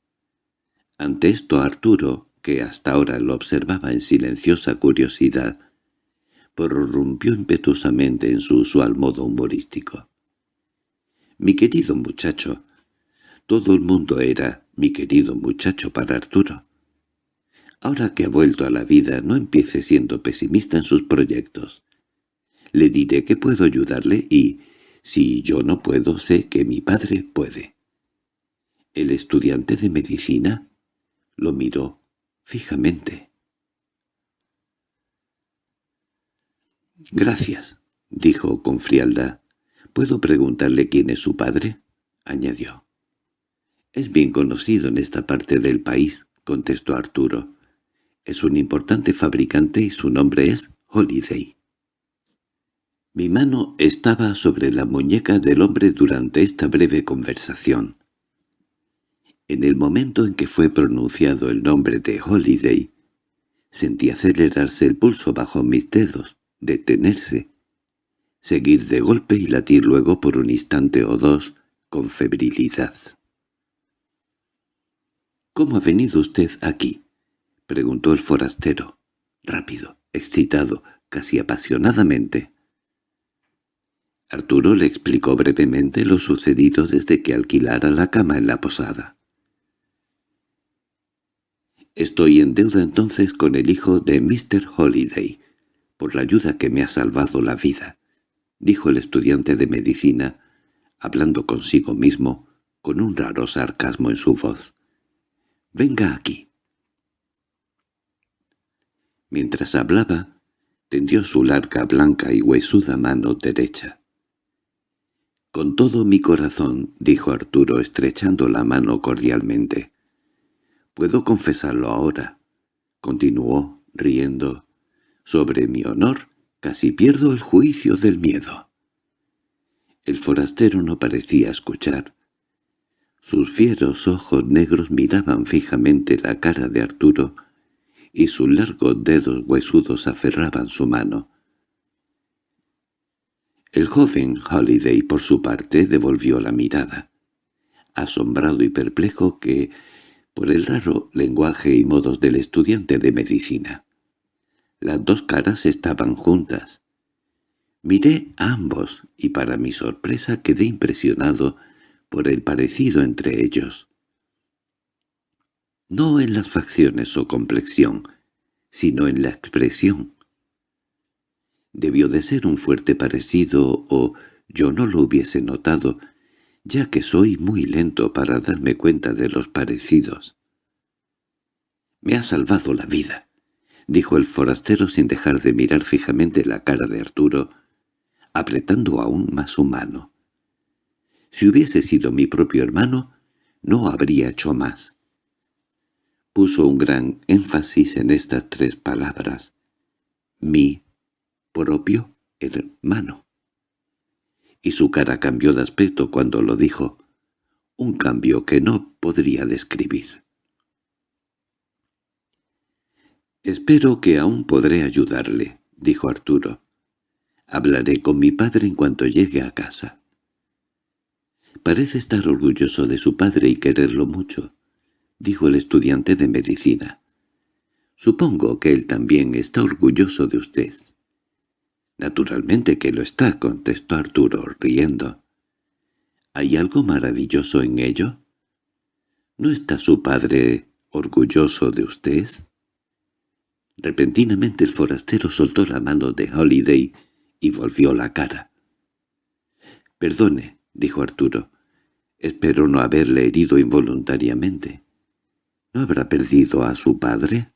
Ante esto Arturo, que hasta ahora lo observaba en silenciosa curiosidad, prorrumpió impetuosamente en su usual modo humorístico. «Mi querido muchacho», todo el mundo era mi querido muchacho para Arturo. Ahora que ha vuelto a la vida, no empiece siendo pesimista en sus proyectos. Le diré que puedo ayudarle y, si yo no puedo, sé que mi padre puede. El estudiante de medicina lo miró fijamente. «Gracias», dijo con frialdad. «¿Puedo preguntarle quién es su padre?» añadió. «Es bien conocido en esta parte del país», contestó Arturo. «Es un importante fabricante y su nombre es Holiday». Mi mano estaba sobre la muñeca del hombre durante esta breve conversación. En el momento en que fue pronunciado el nombre de Holiday, sentí acelerarse el pulso bajo mis dedos, detenerse, seguir de golpe y latir luego por un instante o dos con febrilidad. —¿Cómo ha venido usted aquí? —preguntó el forastero, rápido, excitado, casi apasionadamente. Arturo le explicó brevemente lo sucedido desde que alquilara la cama en la posada. «Estoy en deuda entonces con el hijo de Mr. Holiday, por la ayuda que me ha salvado la vida», dijo el estudiante de medicina, hablando consigo mismo, con un raro sarcasmo en su voz. «Venga aquí». Mientras hablaba, tendió su larga, blanca y huesuda mano derecha. «Con todo mi corazón», dijo Arturo estrechando la mano cordialmente. «Puedo confesarlo ahora», continuó, riendo. «Sobre mi honor, casi pierdo el juicio del miedo». El forastero no parecía escuchar. Sus fieros ojos negros miraban fijamente la cara de Arturo, y sus largos dedos huesudos aferraban su mano. El joven Holiday, por su parte, devolvió la mirada, asombrado y perplejo que, por el raro lenguaje y modos del estudiante de medicina. Las dos caras estaban juntas. Miré a ambos, y para mi sorpresa quedé impresionado por el parecido entre ellos. No en las facciones o complexión, sino en la expresión. Debió de ser un fuerte parecido o yo no lo hubiese notado, ya que soy muy lento para darme cuenta de los parecidos. «Me ha salvado la vida», dijo el forastero sin dejar de mirar fijamente la cara de Arturo, apretando aún más su mano. Si hubiese sido mi propio hermano, no habría hecho más. Puso un gran énfasis en estas tres palabras. Mi propio hermano. Y su cara cambió de aspecto cuando lo dijo, un cambio que no podría describir. «Espero que aún podré ayudarle», dijo Arturo. «Hablaré con mi padre en cuanto llegue a casa». Parece estar orgulloso de su padre y quererlo mucho, dijo el estudiante de medicina. Supongo que él también está orgulloso de usted. Naturalmente que lo está, contestó Arturo, riendo. ¿Hay algo maravilloso en ello? ¿No está su padre orgulloso de usted? Repentinamente el forastero soltó la mano de Holiday y volvió la cara. «Perdone», dijo Arturo. «Espero no haberle herido involuntariamente. ¿No habrá perdido a su padre?»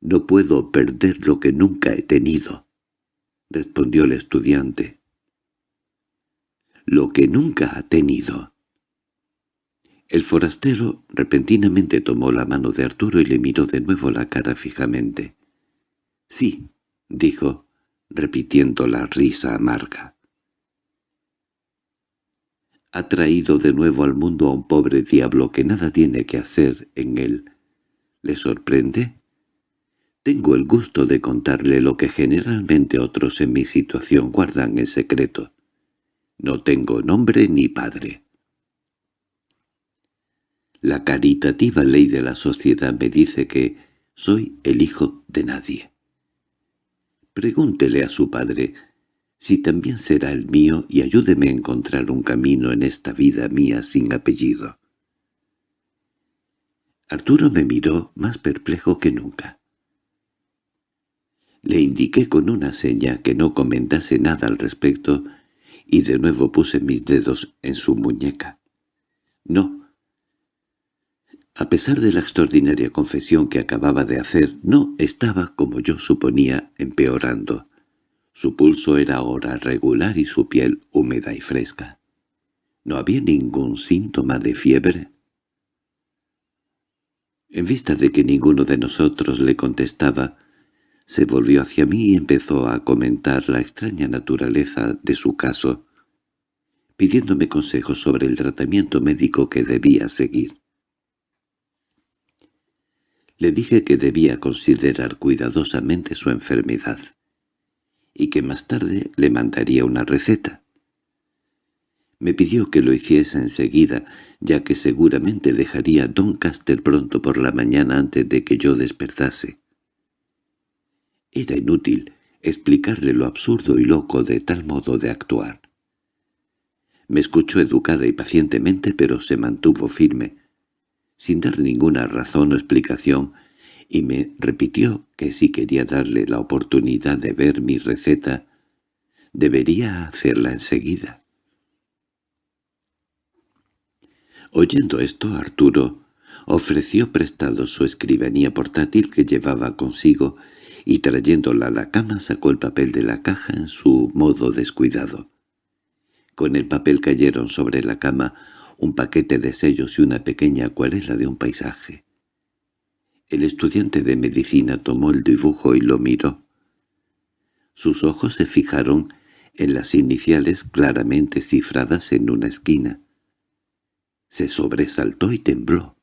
«No puedo perder lo que nunca he tenido», respondió el estudiante. lo que nunca ha tenido. El forastero repentinamente tomó la mano de Arturo y le miró de nuevo la cara fijamente. «Sí», dijo, repitiendo la risa amarga. Ha traído de nuevo al mundo a un pobre diablo que nada tiene que hacer en él. ¿Le sorprende? Tengo el gusto de contarle lo que generalmente otros en mi situación guardan en secreto. No tengo nombre ni padre. La caritativa ley de la sociedad me dice que soy el hijo de nadie. Pregúntele a su padre si también será el mío y ayúdeme a encontrar un camino en esta vida mía sin apellido. Arturo me miró más perplejo que nunca. Le indiqué con una seña que no comentase nada al respecto y de nuevo puse mis dedos en su muñeca. No, a pesar de la extraordinaria confesión que acababa de hacer, no estaba, como yo suponía, empeorando. Su pulso era ahora regular y su piel húmeda y fresca. ¿No había ningún síntoma de fiebre? En vista de que ninguno de nosotros le contestaba, se volvió hacia mí y empezó a comentar la extraña naturaleza de su caso, pidiéndome consejos sobre el tratamiento médico que debía seguir. Le dije que debía considerar cuidadosamente su enfermedad y que más tarde le mandaría una receta. Me pidió que lo hiciese enseguida, ya que seguramente dejaría Doncaster pronto por la mañana antes de que yo despertase. Era inútil explicarle lo absurdo y loco de tal modo de actuar. Me escuchó educada y pacientemente, pero se mantuvo firme, sin dar ninguna razón o explicación, y me repitió que si quería darle la oportunidad de ver mi receta, debería hacerla enseguida. Oyendo esto, Arturo ofreció prestado su escribanía portátil que llevaba consigo y trayéndola a la cama sacó el papel de la caja en su modo descuidado. Con el papel cayeron sobre la cama un paquete de sellos y una pequeña acuarela de un paisaje. El estudiante de medicina tomó el dibujo y lo miró. Sus ojos se fijaron en las iniciales claramente cifradas en una esquina. Se sobresaltó y tembló.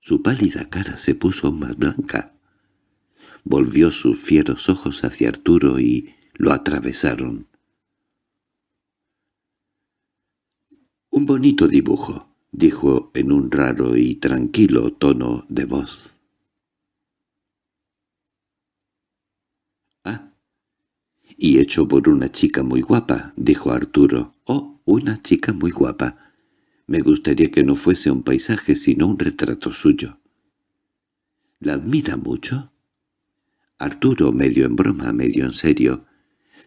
Su pálida cara se puso más blanca. Volvió sus fieros ojos hacia Arturo y lo atravesaron. «Un bonito dibujo», dijo en un raro y tranquilo tono de voz. «Ah, y hecho por una chica muy guapa», dijo Arturo. «Oh, una chica muy guapa. Me gustaría que no fuese un paisaje sino un retrato suyo». «¿La admira mucho?» Arturo, medio en broma, medio en serio,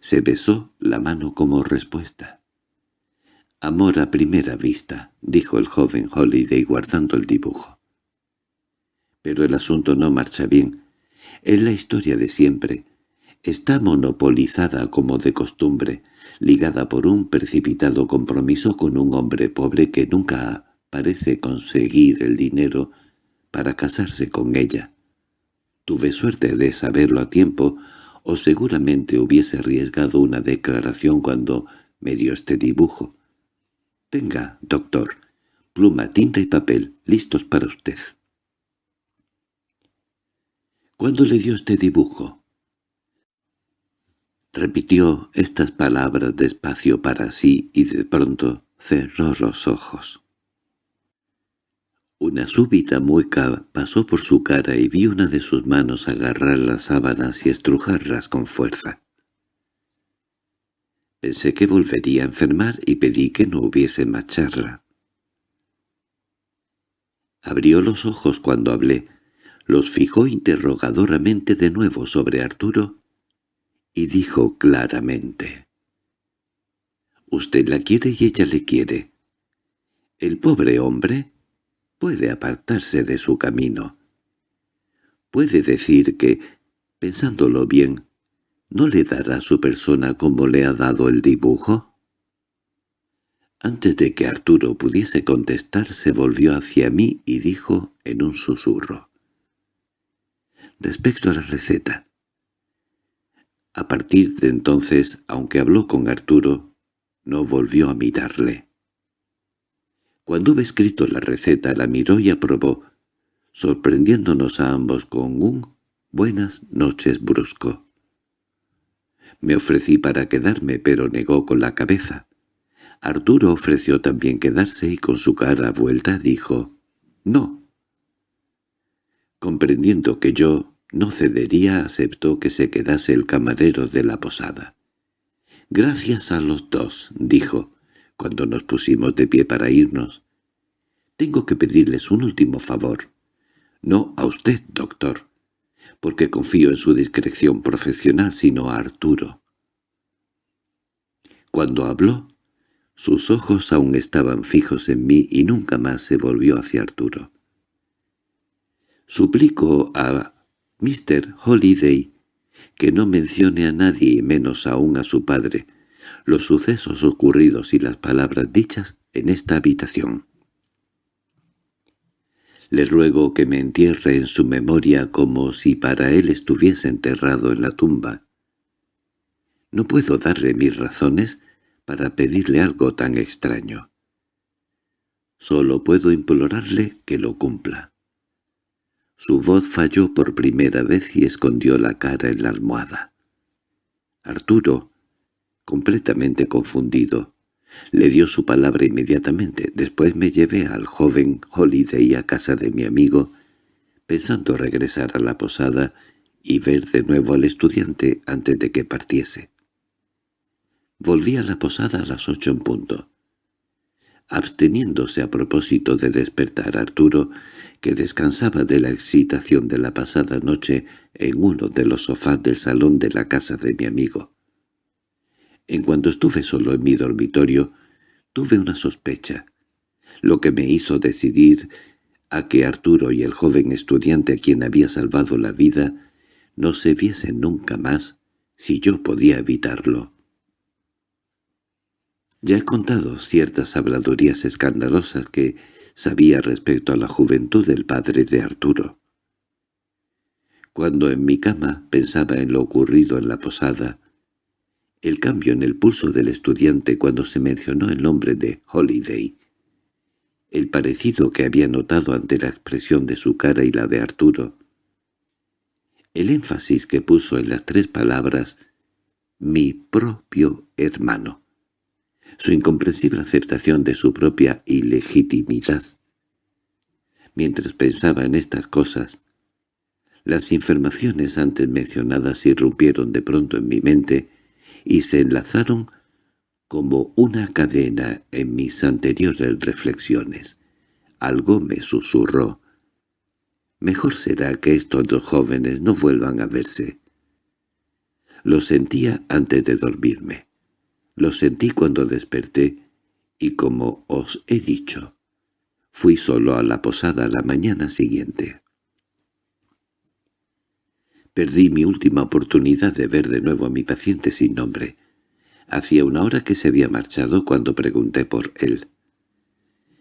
se besó la mano como respuesta. «Amor a primera vista», dijo el joven Holiday guardando el dibujo. Pero el asunto no marcha bien. Es la historia de siempre. Está monopolizada como de costumbre, ligada por un precipitado compromiso con un hombre pobre que nunca parece conseguir el dinero para casarse con ella. Tuve suerte de saberlo a tiempo, o seguramente hubiese arriesgado una declaración cuando me dio este dibujo. Tenga, doctor, pluma, tinta y papel, listos para usted. ¿Cuándo le dio este dibujo? Repitió estas palabras despacio para sí y de pronto cerró los ojos. Una súbita mueca pasó por su cara y vi una de sus manos agarrar las sábanas y estrujarlas con fuerza. Pensé que volvería a enfermar y pedí que no hubiese más charla. Abrió los ojos cuando hablé, los fijó interrogadoramente de nuevo sobre Arturo y dijo claramente. «Usted la quiere y ella le quiere. El pobre hombre puede apartarse de su camino. Puede decir que, pensándolo bien, ¿No le dará su persona como le ha dado el dibujo? Antes de que Arturo pudiese contestar, se volvió hacia mí y dijo en un susurro. Respecto a la receta. A partir de entonces, aunque habló con Arturo, no volvió a mirarle. Cuando hube escrito la receta, la miró y aprobó, sorprendiéndonos a ambos con un «buenas noches» brusco. Me ofrecí para quedarme, pero negó con la cabeza. Arturo ofreció también quedarse y con su cara vuelta dijo «No». Comprendiendo que yo no cedería, aceptó que se quedase el camarero de la posada. «Gracias a los dos», dijo, cuando nos pusimos de pie para irnos. «Tengo que pedirles un último favor. No a usted, doctor, porque confío en su discreción profesional, sino a Arturo». Cuando habló, sus ojos aún estaban fijos en mí y nunca más se volvió hacia Arturo. Suplico a Mr. Holiday que no mencione a nadie, menos aún a su padre, los sucesos ocurridos y las palabras dichas en esta habitación. Le ruego que me entierre en su memoria como si para él estuviese enterrado en la tumba. No puedo darle mis razones para pedirle algo tan extraño. Solo puedo implorarle que lo cumpla. Su voz falló por primera vez y escondió la cara en la almohada. Arturo, completamente confundido, le dio su palabra inmediatamente. Después me llevé al joven Holiday a casa de mi amigo, pensando regresar a la posada y ver de nuevo al estudiante antes de que partiese. Volví a la posada a las ocho en punto. Absteniéndose a propósito de despertar a Arturo, que descansaba de la excitación de la pasada noche en uno de los sofás del salón de la casa de mi amigo. En cuanto estuve solo en mi dormitorio, tuve una sospecha, lo que me hizo decidir a que Arturo y el joven estudiante a quien había salvado la vida no se viesen nunca más si yo podía evitarlo. Ya he contado ciertas habladurías escandalosas que sabía respecto a la juventud del padre de Arturo. Cuando en mi cama pensaba en lo ocurrido en la posada, el cambio en el pulso del estudiante cuando se mencionó el nombre de Holiday, el parecido que había notado ante la expresión de su cara y la de Arturo, el énfasis que puso en las tres palabras «mi propio hermano» su incomprensible aceptación de su propia ilegitimidad. Mientras pensaba en estas cosas, las informaciones antes mencionadas irrumpieron de pronto en mi mente y se enlazaron como una cadena en mis anteriores reflexiones. Algo me susurró. Mejor será que estos dos jóvenes no vuelvan a verse. Lo sentía antes de dormirme. Lo sentí cuando desperté, y como os he dicho, fui solo a la posada la mañana siguiente. Perdí mi última oportunidad de ver de nuevo a mi paciente sin nombre. Hacía una hora que se había marchado cuando pregunté por él.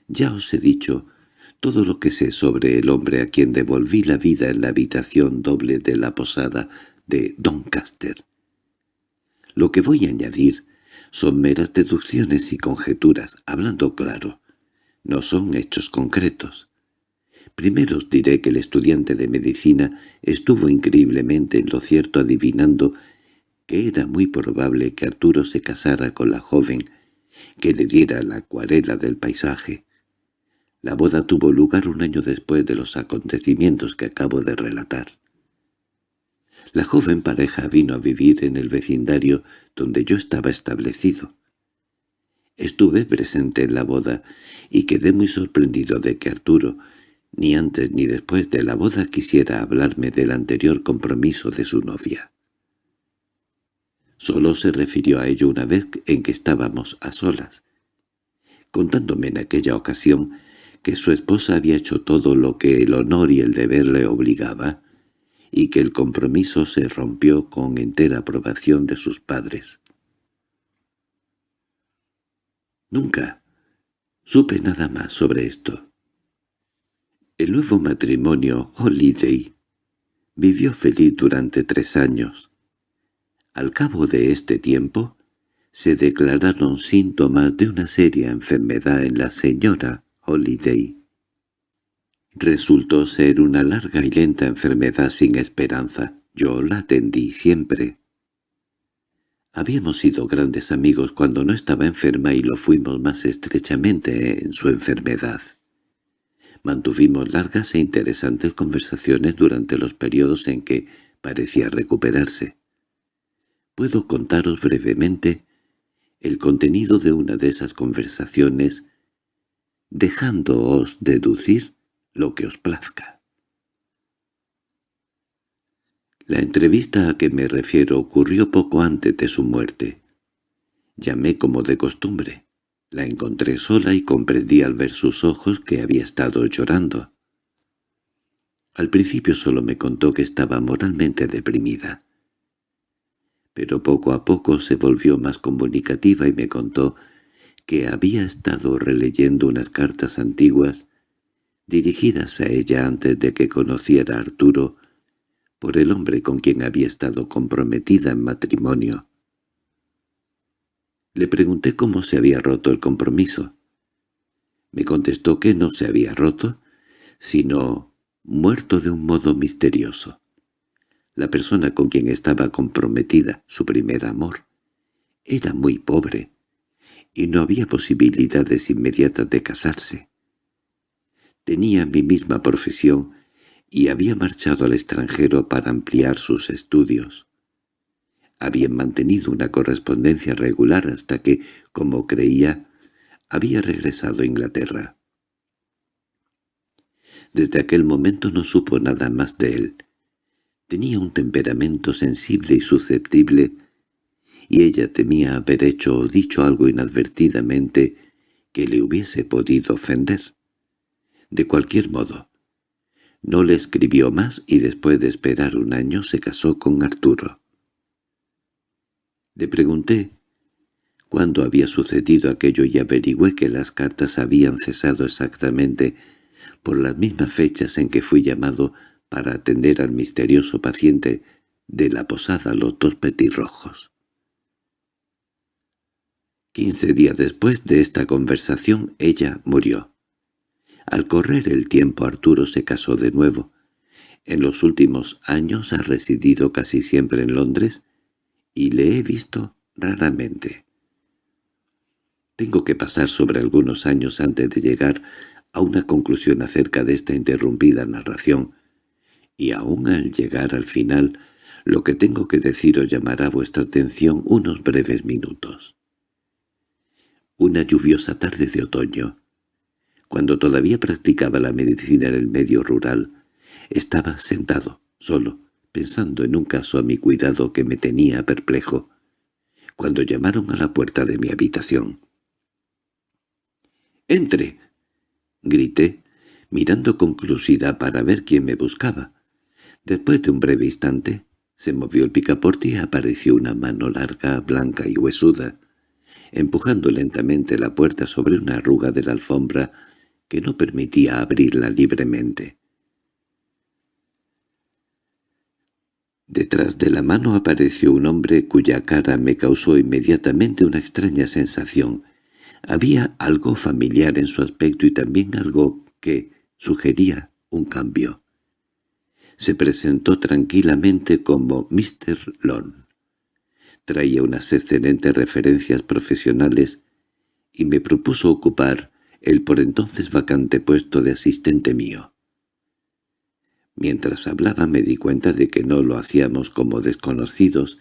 Ya os he dicho todo lo que sé sobre el hombre a quien devolví la vida en la habitación doble de la posada de Doncaster. Lo que voy a añadir son meras deducciones y conjeturas, hablando claro. No son hechos concretos. Primero os diré que el estudiante de medicina estuvo increíblemente en lo cierto adivinando que era muy probable que Arturo se casara con la joven que le diera la acuarela del paisaje. La boda tuvo lugar un año después de los acontecimientos que acabo de relatar. La joven pareja vino a vivir en el vecindario donde yo estaba establecido. Estuve presente en la boda y quedé muy sorprendido de que Arturo, ni antes ni después de la boda quisiera hablarme del anterior compromiso de su novia. Solo se refirió a ello una vez en que estábamos a solas, contándome en aquella ocasión que su esposa había hecho todo lo que el honor y el deber le obligaba, y que el compromiso se rompió con entera aprobación de sus padres. Nunca, Supe nada más sobre esto. El nuevo matrimonio Holiday vivió feliz durante tres años. Al cabo de este tiempo, se declararon síntomas de una seria enfermedad en la señora Holiday. Resultó ser una larga y lenta enfermedad sin esperanza. Yo la atendí siempre. Habíamos sido grandes amigos cuando no estaba enferma y lo fuimos más estrechamente en su enfermedad. Mantuvimos largas e interesantes conversaciones durante los periodos en que parecía recuperarse. Puedo contaros brevemente el contenido de una de esas conversaciones, dejándoos deducir lo que os plazca. La entrevista a que me refiero ocurrió poco antes de su muerte. Llamé como de costumbre. La encontré sola y comprendí al ver sus ojos que había estado llorando. Al principio solo me contó que estaba moralmente deprimida. Pero poco a poco se volvió más comunicativa y me contó que había estado releyendo unas cartas antiguas dirigidas a ella antes de que conociera a Arturo por el hombre con quien había estado comprometida en matrimonio. Le pregunté cómo se había roto el compromiso. Me contestó que no se había roto, sino muerto de un modo misterioso. La persona con quien estaba comprometida, su primer amor, era muy pobre, y no había posibilidades inmediatas de casarse. Tenía mi misma profesión y había marchado al extranjero para ampliar sus estudios. Habían mantenido una correspondencia regular hasta que, como creía, había regresado a Inglaterra. Desde aquel momento no supo nada más de él. Tenía un temperamento sensible y susceptible, y ella temía haber hecho o dicho algo inadvertidamente que le hubiese podido ofender. De cualquier modo, no le escribió más y después de esperar un año se casó con Arturo. Le pregunté cuándo había sucedido aquello y averigüé que las cartas habían cesado exactamente por las mismas fechas en que fui llamado para atender al misterioso paciente de la posada Los Dos Petirrojos. Quince días después de esta conversación ella murió. Al correr el tiempo Arturo se casó de nuevo. En los últimos años ha residido casi siempre en Londres y le he visto raramente. Tengo que pasar sobre algunos años antes de llegar a una conclusión acerca de esta interrumpida narración, y aún al llegar al final, lo que tengo que deciros llamará vuestra atención unos breves minutos. Una lluviosa tarde de otoño, cuando todavía practicaba la medicina en el medio rural, estaba sentado, solo, pensando en un caso a mi cuidado que me tenía perplejo, cuando llamaron a la puerta de mi habitación. «¡Entre!» grité, mirando con curiosidad para ver quién me buscaba. Después de un breve instante, se movió el picaporte y apareció una mano larga, blanca y huesuda, empujando lentamente la puerta sobre una arruga de la alfombra que no permitía abrirla libremente. Detrás de la mano apareció un hombre cuya cara me causó inmediatamente una extraña sensación. Había algo familiar en su aspecto y también algo que sugería un cambio. Se presentó tranquilamente como Mr. Lon. Traía unas excelentes referencias profesionales y me propuso ocupar el por entonces vacante puesto de asistente mío. Mientras hablaba me di cuenta de que no lo hacíamos como desconocidos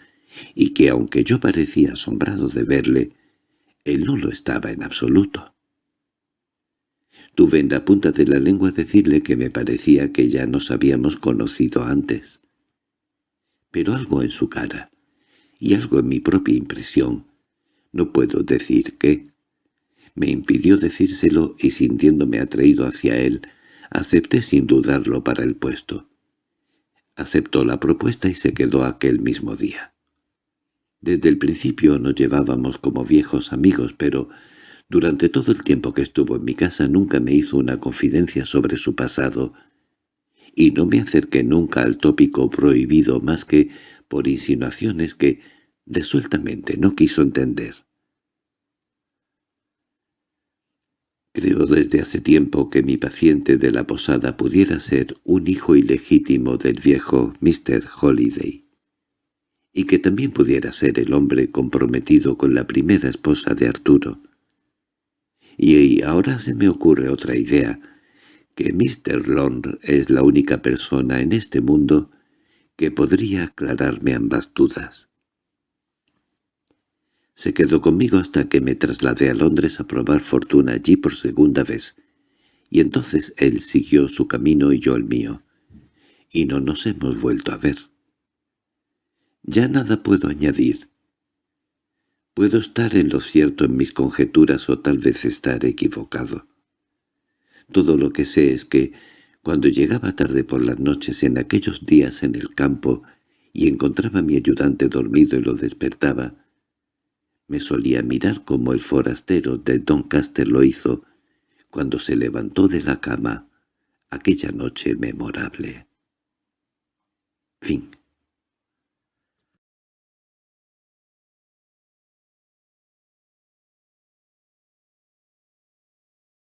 y que aunque yo parecía asombrado de verle, él no lo estaba en absoluto. Tuve en la punta de la lengua decirle que me parecía que ya nos habíamos conocido antes. Pero algo en su cara, y algo en mi propia impresión, no puedo decir qué, me impidió decírselo y sintiéndome atraído hacia él, acepté sin dudarlo para el puesto. Aceptó la propuesta y se quedó aquel mismo día. Desde el principio nos llevábamos como viejos amigos, pero Durante todo el tiempo que estuvo en mi casa nunca me hizo una confidencia sobre su pasado, y no me acerqué nunca al tópico prohibido más que por insinuaciones que, desueltamente, no quiso entender. Creo desde hace tiempo que mi paciente de la posada pudiera ser un hijo ilegítimo del viejo Mr. Holiday, y que también pudiera ser el hombre comprometido con la primera esposa de Arturo. Y ahora se me ocurre otra idea, que Mr. Long es la única persona en este mundo que podría aclararme ambas dudas. Se quedó conmigo hasta que me trasladé a Londres a probar fortuna allí por segunda vez, y entonces él siguió su camino y yo el mío, y no nos hemos vuelto a ver. Ya nada puedo añadir. Puedo estar en lo cierto en mis conjeturas o tal vez estar equivocado. Todo lo que sé es que, cuando llegaba tarde por las noches en aquellos días en el campo y encontraba a mi ayudante dormido y lo despertaba, me solía mirar como el forastero de Doncaster lo hizo cuando se levantó de la cama aquella noche memorable. Fin